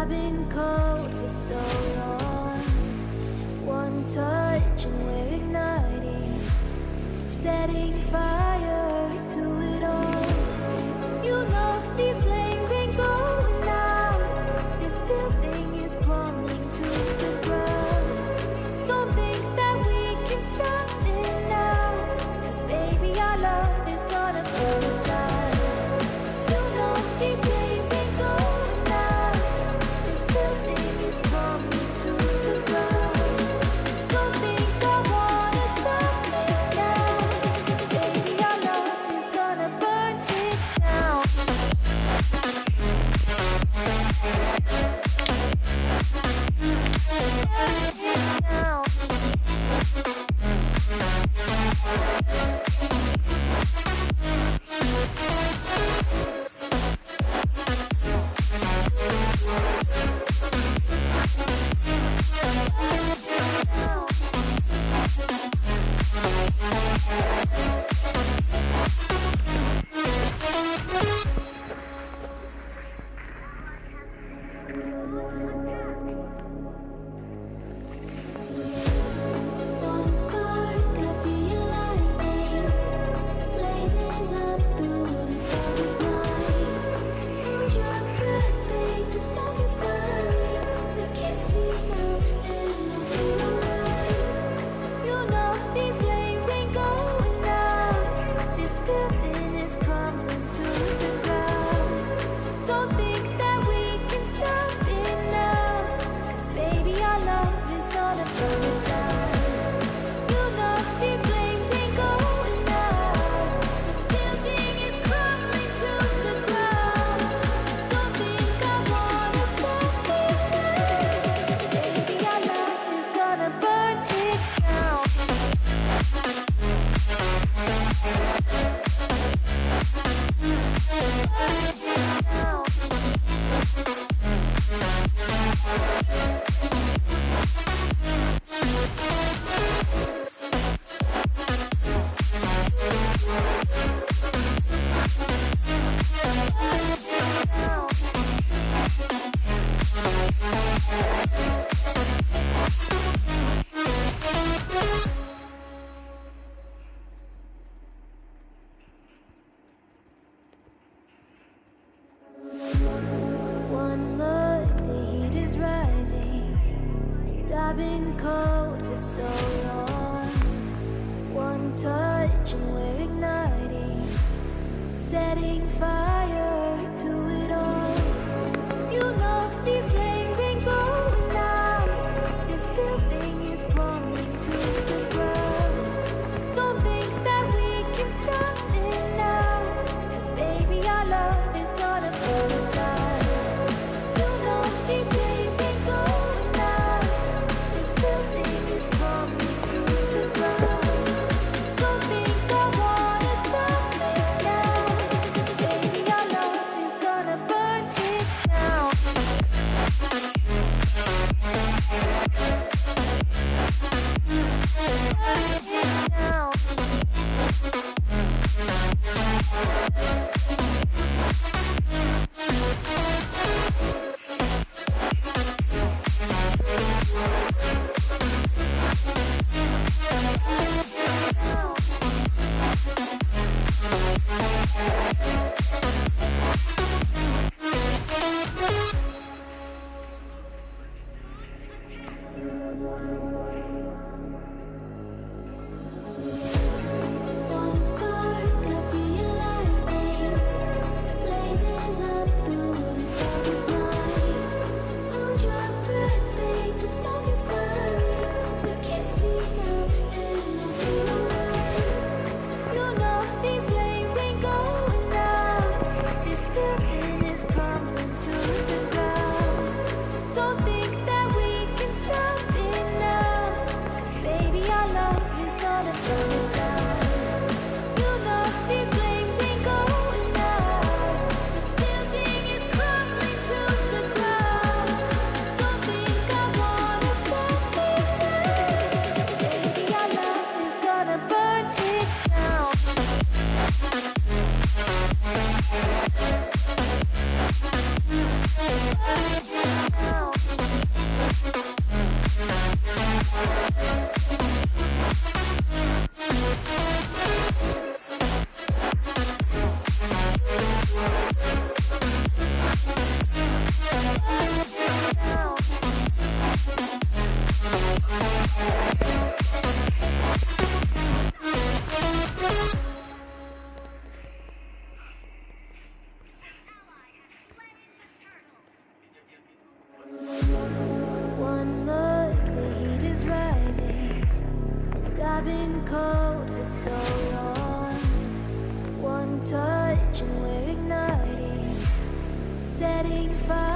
I've been cold for so long. One touch and we're igniting Setting fire. running fast. waterfall I've been cold for so long. One touch and we're igniting Setting fire.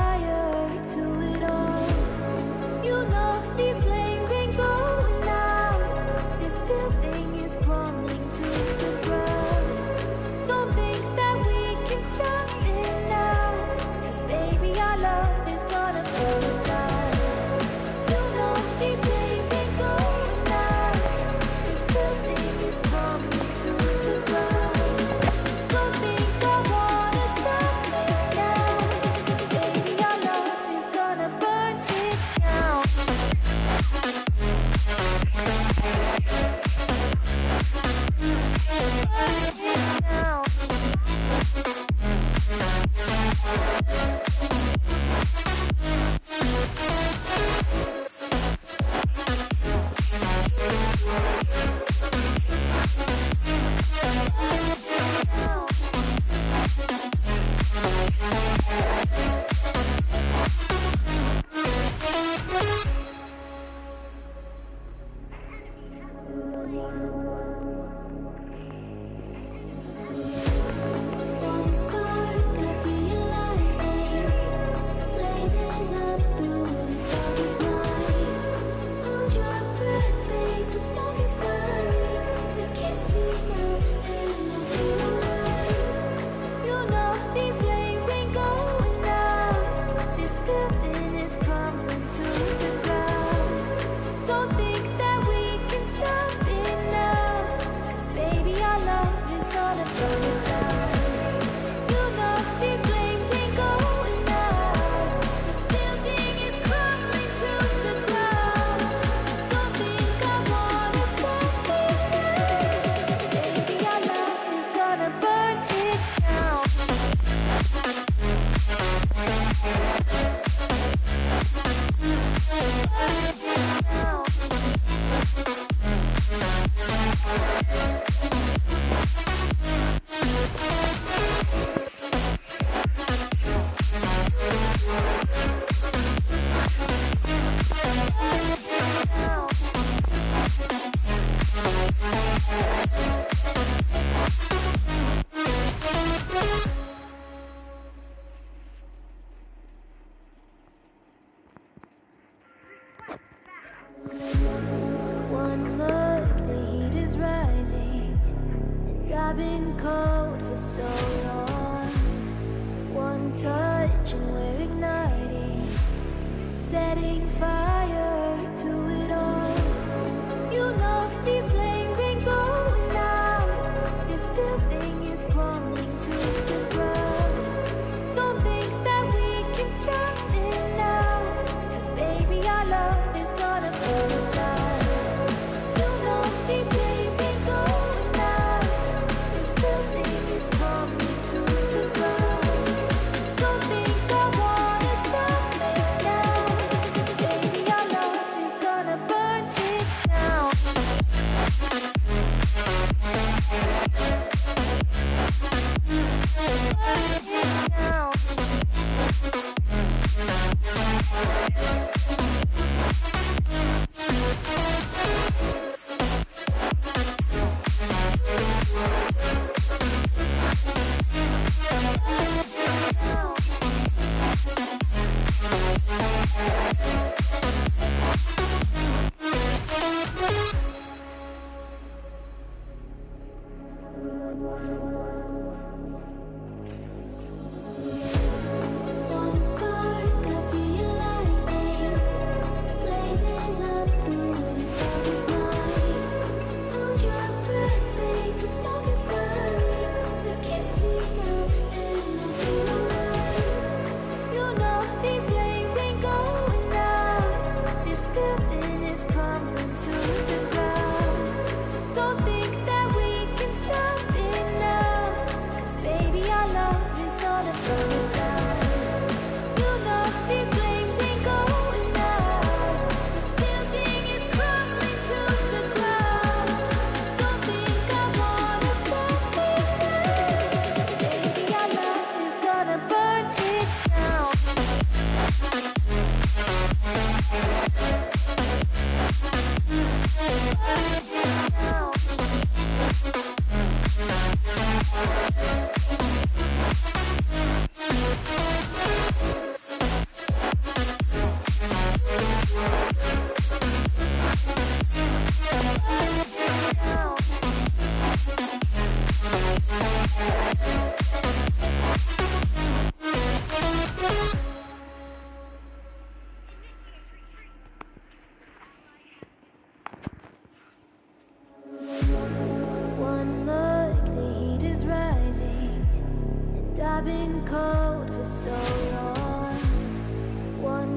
Don't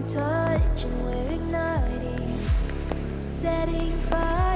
touch and we're igniting, setting fire.